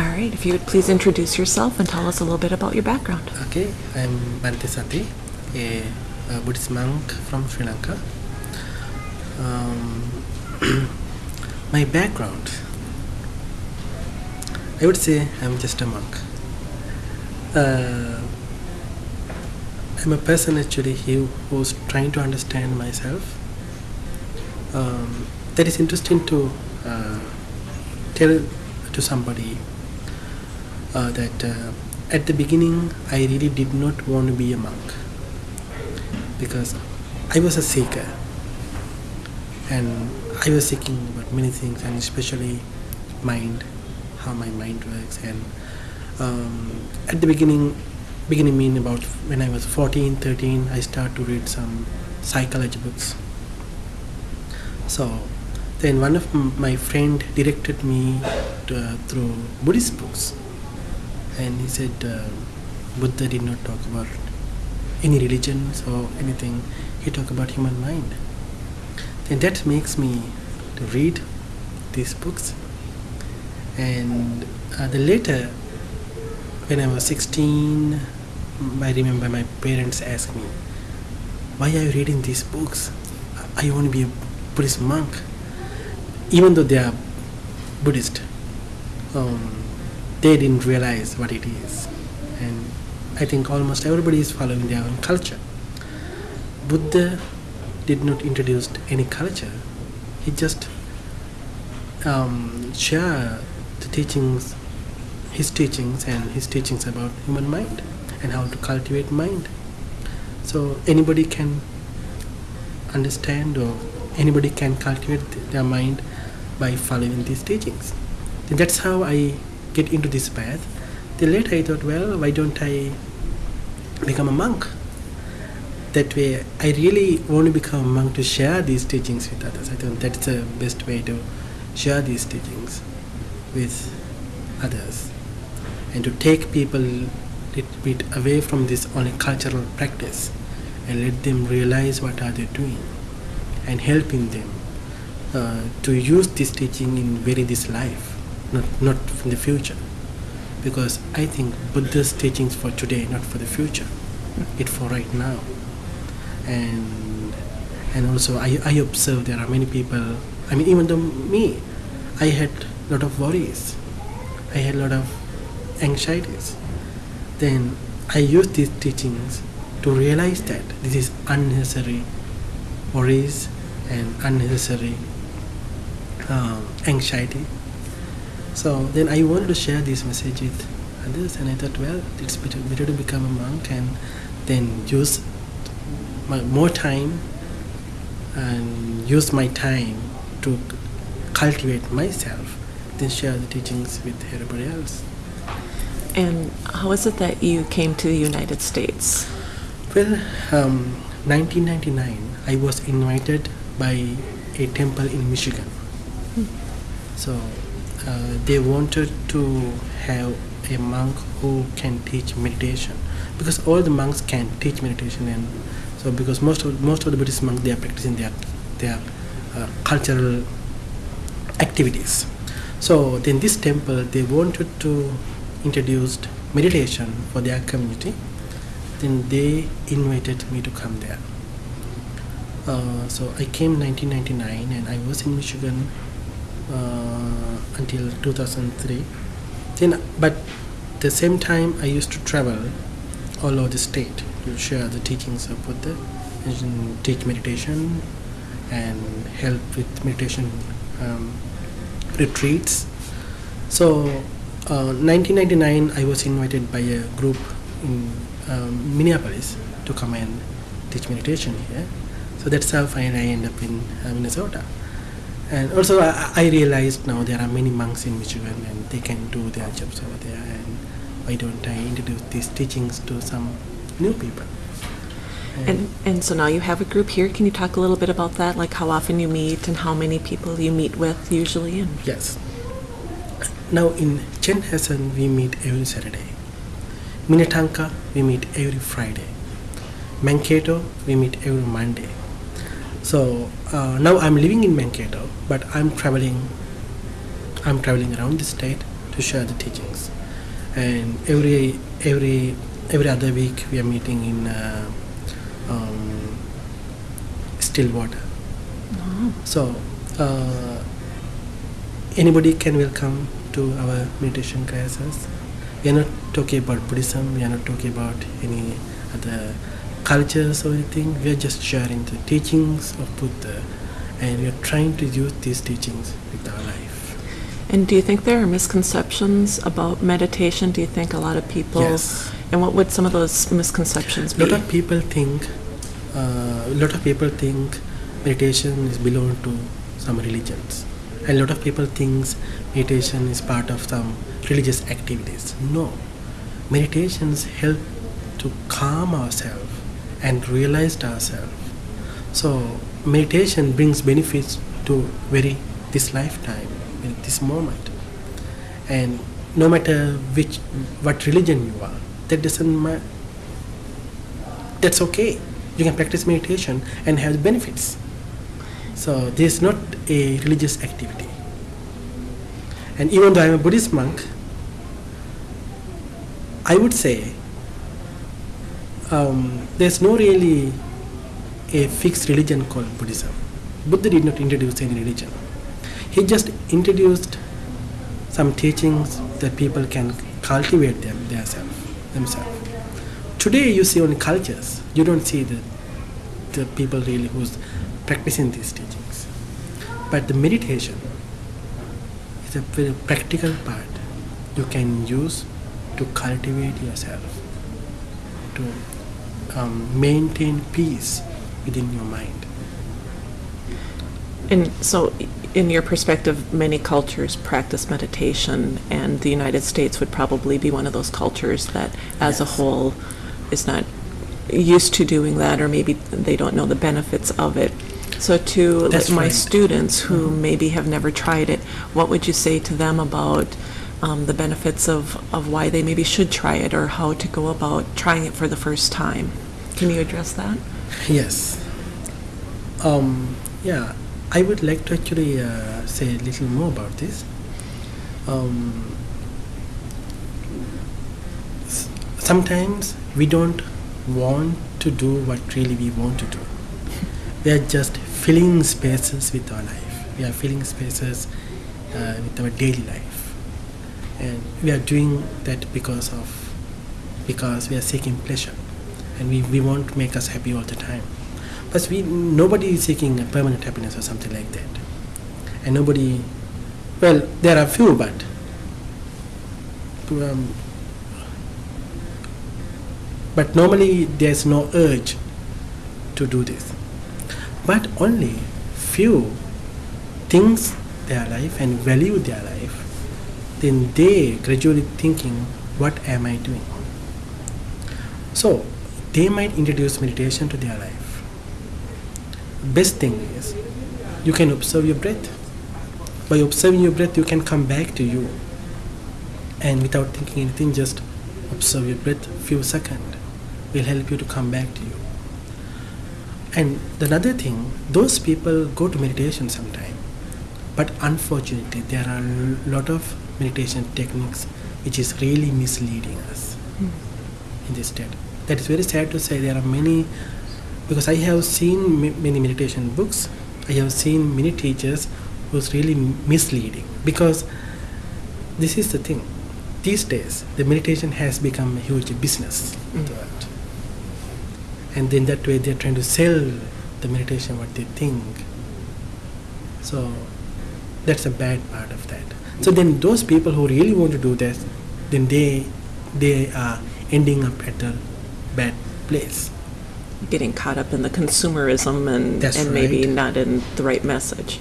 All right, if you would please introduce yourself and tell us a little bit about your background. Okay, I'm Sati, a, a Buddhist monk from Sri Lanka. Um, my background, I would say I'm just a monk. Uh, I'm a person actually who, who's trying to understand myself. Um, that is interesting to uh, tell to somebody uh, that uh, at the beginning I really did not want to be a monk. Because I was a seeker. And I was seeking about many things and especially mind, how my mind works. And um, at the beginning beginning mean about when I was 14, 13 I started to read some psychology books. So then one of my friend directed me to, uh, through Buddhist books and he said uh, Buddha did not talk about any religions or anything. He talked about human mind. And that makes me to read these books. And uh, the later, when I was 16, I remember my parents asked me, why are you reading these books? I want to be a Buddhist monk. Even though they are Buddhist, um, they didn't realize what it is. And I think almost everybody is following their own culture. Buddha did not introduce any culture. He just um, shared the teachings, his teachings and his teachings about human mind and how to cultivate mind. So anybody can understand or anybody can cultivate their mind by following these teachings. And that's how I get into this path. Then later I thought, well, why don't I become a monk? That way, I really want to become a monk to share these teachings with others. I think that's the best way to share these teachings with others and to take people a little bit away from this only cultural practice and let them realize what are they doing and helping them uh, to use this teaching in very this life not not in the future. Because i think buddha's teachings for today not for the future. It for right now. And and also i i observe there are many people i mean even though me i had a lot of worries. I had a lot of anxieties. Then i used these teachings to realize that this is unnecessary worries and unnecessary um, anxiety so then I wanted to share this message with others, and I thought, well, it's better, better to become a monk and then use my, more time and use my time to cultivate myself, then share the teachings with everybody else. And how is it that you came to the United States? Well, um, 1999, I was invited by a temple in Michigan. So uh, they wanted to have a monk who can teach meditation because all the monks can teach meditation and so because most of most of the Buddhist monks they are practicing their their uh, cultural activities. So in this temple they wanted to introduce meditation for their community. Then they invited me to come there. Uh, so I came 1999 and I was in Michigan until 2003 then but the same time i used to travel all over the state to share the teachings of buddha and teach meditation and help with meditation um, retreats. So uh, 1999 i was invited by a group in um, minneapolis to come and teach meditation here. So that's how i ended up in uh, minnesota and also I, I realized now there are many monks in Michigan and they can do their jobs over there and why don't I introduce these teachings to some new people And, and so now you have a group here. Can you talk a little bit about that? Like how often you meet and how many people you meet with usually? And yes now in Chanhassen we meet every Saturday Minnetonka we meet every Friday Mankato we meet every Monday so uh, now I'm living in Mankato but I'm traveling I'm traveling around the state to share the teachings. And every every every other week we are meeting in uh, um, Stillwater. Oh, So uh, anybody can welcome to our meditation classes. We are not talking about Buddhism. We are not talking about any other cultures or anything. We are just sharing the teachings of Buddha, and we are trying to use these teachings with our life. And do you think there are misconceptions about meditation? Do you think a lot of people? Yes. And what would some of those misconceptions A be? lot of people think, uh, a lot of people think meditation is belong to some religions, and a lot of people thinks meditation is part of some religious activities. No, meditations help to calm ourselves and realized ourselves. So meditation brings benefits to very this lifetime, this moment, and no matter which what religion you are, that doesn't matter that's okay. You can practice meditation and have benefits. So this is not a religious activity. And even though I'm a Buddhist monk, I would say um, there's no really a fixed religion called Buddhism. Buddha did not introduce any religion. He just introduced some teachings that people can cultivate them themselves. themselves. Today you see only cultures. You don't see the, the people really who's practicing these teachings. But the meditation is a very practical part you can use to cultivate yourself, to um, maintain peace within your mind. And so, in your perspective, many cultures practice meditation, and the United States would probably be one of those cultures that, as a whole, is not used to doing that, or maybe they don't know the benefits of it. So, to That's my right. students who Mhm. maybe have never tried it, what would you say to them about um, the benefits of, of why they maybe should try it, or how to go about trying it for the first time? Can you address that? Yes. Um, yeah, I would like to actually uh, say a little more about this. Um, sometimes we don't want to do what really we want to do. We are just filling spaces with our life. We are filling spaces uh, with our daily life, and we are doing that because of because we are seeking pleasure, and we, we want to make us happy all the time. But we nobody is seeking a permanent happiness or something like that, and nobody. Well, there are few, but um, but normally there's no urge to do this. But only few thinks their life and value their life, then they gradually thinking, what am I doing? So they might introduce meditation to their life. Best thing is you can observe your breath. By observing your breath, you can come back to you, and without thinking anything, just observe your breath. A few seconds will help you to come back to you. And the another thing, those people go to meditation sometime, but unfortunately, there are a lot of meditation techniques which is really misleading us in this state. That is very sad to say. There are many, because I have seen ma- many meditation books. I have seen many teachers who's really misleading because this is the thing. These days, the meditation has become a huge business. Mm. And in that way, they're trying to sell the meditation what they think. So that's a bad part of that. So then those people who really want to do this, then they they are ending up at a bad place. Getting caught up in the consumerism and, That's and maybe not in the right message.